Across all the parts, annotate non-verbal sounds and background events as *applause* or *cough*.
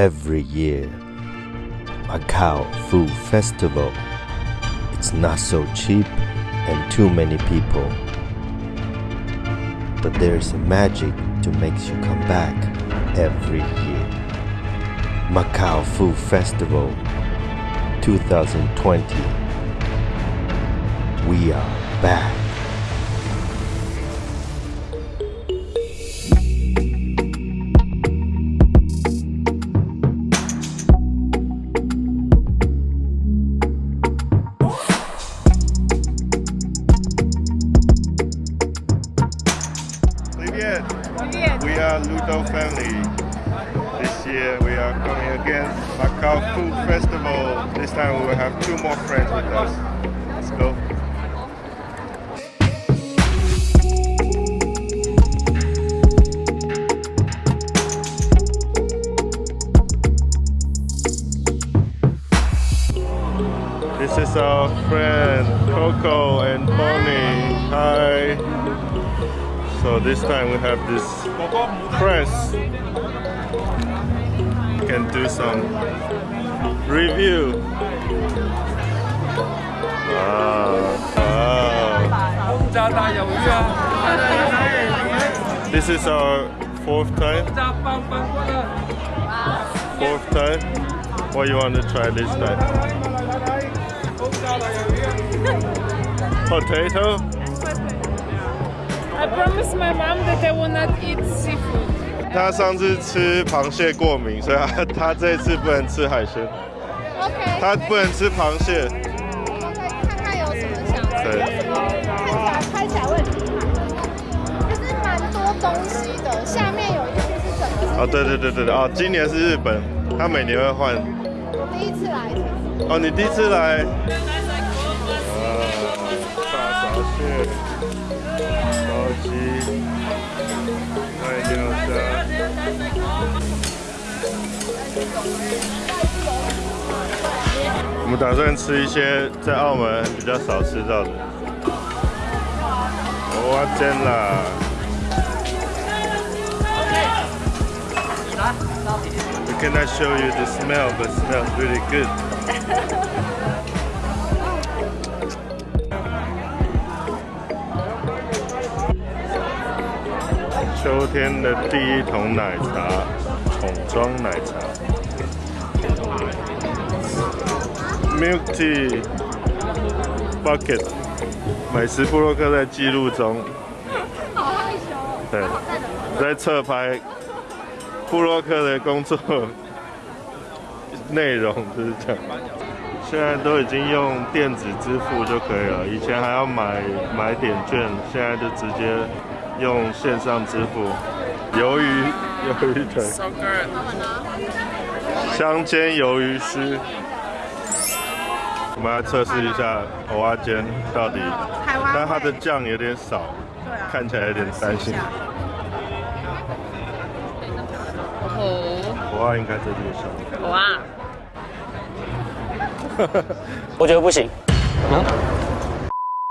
every year. Macau Food Festival. It's not so cheap and too many people. But there's a magic to makes you come back every year. Macau Food Festival 2020. We are back. We are Ludo family. This year we are coming again Macau Food Festival. This time we will have two more friends with us. Let's go. This is our friend Coco So this time we have this press. We can do some review. Wow. wow. This is our fourth time. Fourth time. What you want to try this time? Potato? I promised my mom that I will not eat seafood. 他上次吃螃蟹过敏，所以他他这次不能吃海鲜，OK，他不能吃螃蟹。OK，看看有什么想吃，什么看起来拍起来会很厉害，就是蛮多东西的。下面有一些是整个是哦，对对对对对，哦，今年是日本，他每年会换。我第一次来，哦，你第一次来？啊，大闸蟹、我们打算吃一些在澳门比较少吃到的。蚵仔煎啦。We cannot show you the smell, but smells really good. 秋天的第一桶奶茶，桶装奶茶，Milk Tea Bucket，美食布洛克在记录中，好害羞哦。对，在侧拍布洛克的工作内容就是这样。现在都已经用电子支付就可以了，以前还要买买点券，现在就直接用线上支付。鱿鱼，鱿鱼腿，香煎鱿鱼丝。我们来测试一下蚵仔煎到底，但它的酱有点少，看起来有点担心。蚵仔应该这边少。哇！我觉得不行。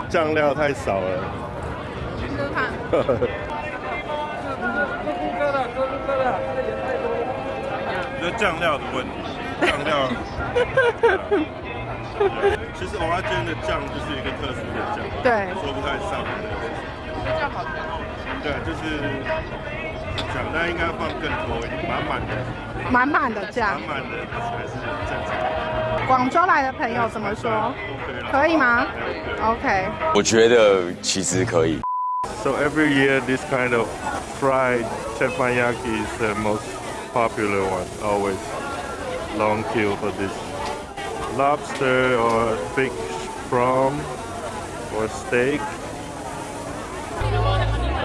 酱料太少了。就 *laughs* 酱料的问题，酱料。*laughs* *laughs* 其实蚵仔煎的酱就是一个特殊的酱，对说不太上来的。酱好甜对，就是酱，但应该放更多一点，满满的，满满的酱满。满的才是正常。广州来的朋友怎么说？OK 可以吗？OK。我觉得其实可以。So every year, this kind of fried teppanyaki is the most popular one. Always long queue for this. Lobster or fish from or steak.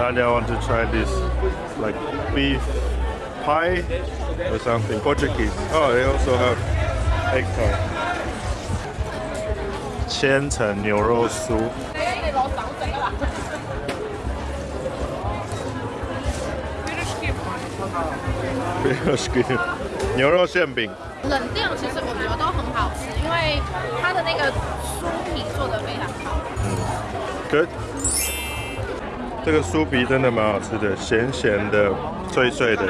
And I want to try this, like beef pie or something. Portuguese. Oh, they also have eggplant. 千层牛肉酥。牛肉馅饼，冷店其实我觉得都很 *laughs* good。 这个酥皮真的蛮好吃的，咸咸的、脆脆的，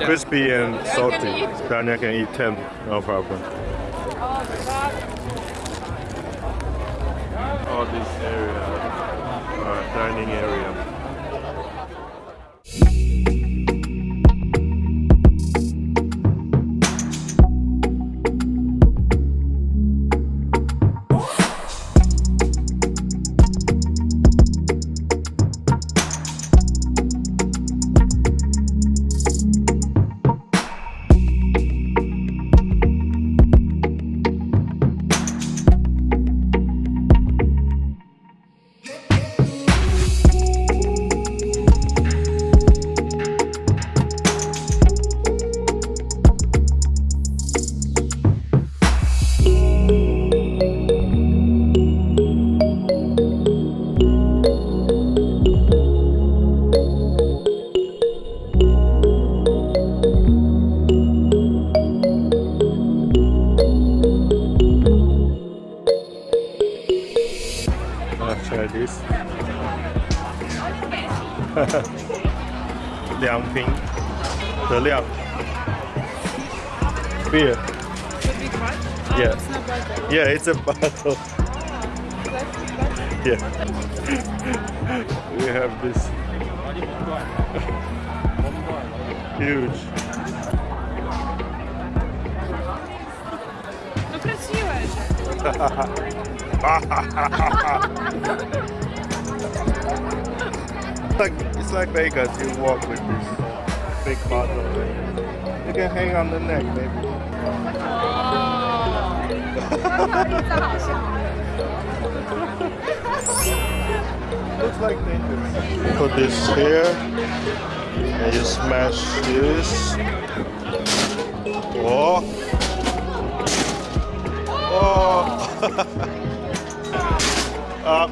crispy and salty。大家 can eat ten, no problem. All this area, uh, dining area. try this. *laughs* Liang Ping. The Liang. Beer. Yeah. It's yeah, it's a *laughs* bottle. Yeah. *laughs* we have this huge. Ну красивая же it's *laughs* like it's like Vegas. You walk with this big bottle. You can hang on the neck, maybe. *laughs* Looks like Vegas. Put this here, and you smash this. Oh. Oh. *laughs* Ja.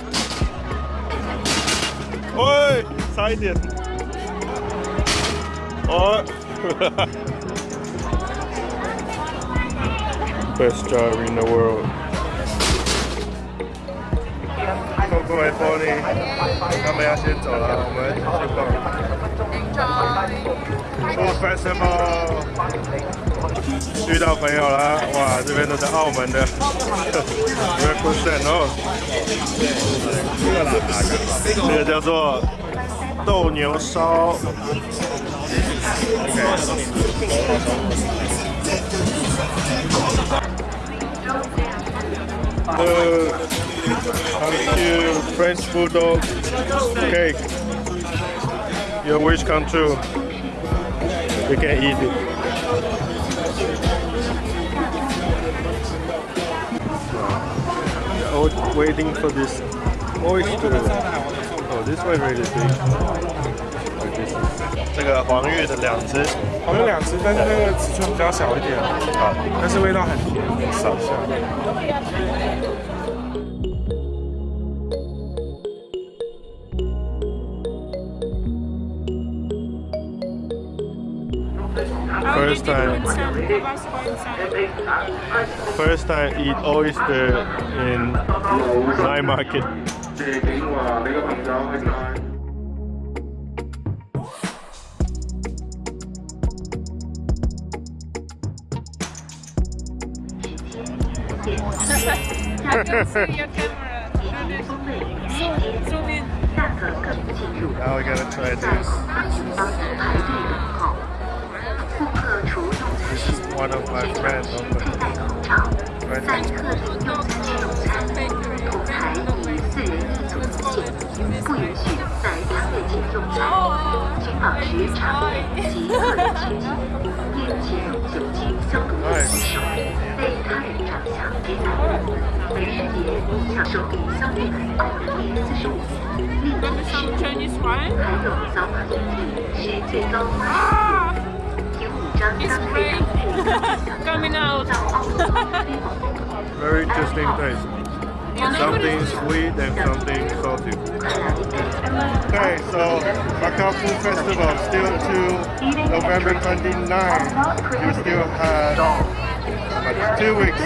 Oj, side Ja. Best driver in the world. Enjoy. 逛 Food Festival。遇到朋友了，哇，这边都是澳门的 represent 哦。这个叫做豆牛烧。呃，thank you French bulldog cake. Your wish come true. You can eat it. Oh, waiting for this oyster. Oh, this one really big. 这个黄玉的两只，黄玉两只，但是那个尺寸比较小一点，啊，但是味道很甜，扫一 first time first time eat oyster in night market I see your camera. Zoom, zoom in. Now we gotta try this. 全需佩戴口罩在特定用餐区用餐口才以四人一组一致不允许在餐位间用餐请保持常规及个人清洁并且用酒精消毒液洗手为他人着想点赞美食节享受消费满二百减四十五元立减十还有扫码登记需最高八十元 it's great. *laughs* Coming out. *laughs* Very interesting taste. You know what Something sweet and something salty. Okay, so Macau Food Festival still to November 29. You still have two weeks.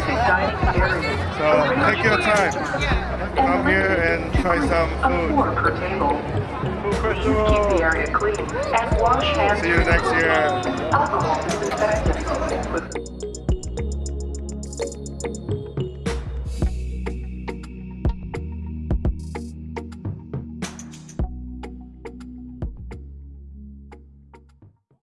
So take your time. Come here and try some food. Per table. Keep the area clean and wash hands. See you next year. Alcohol disinfectant. With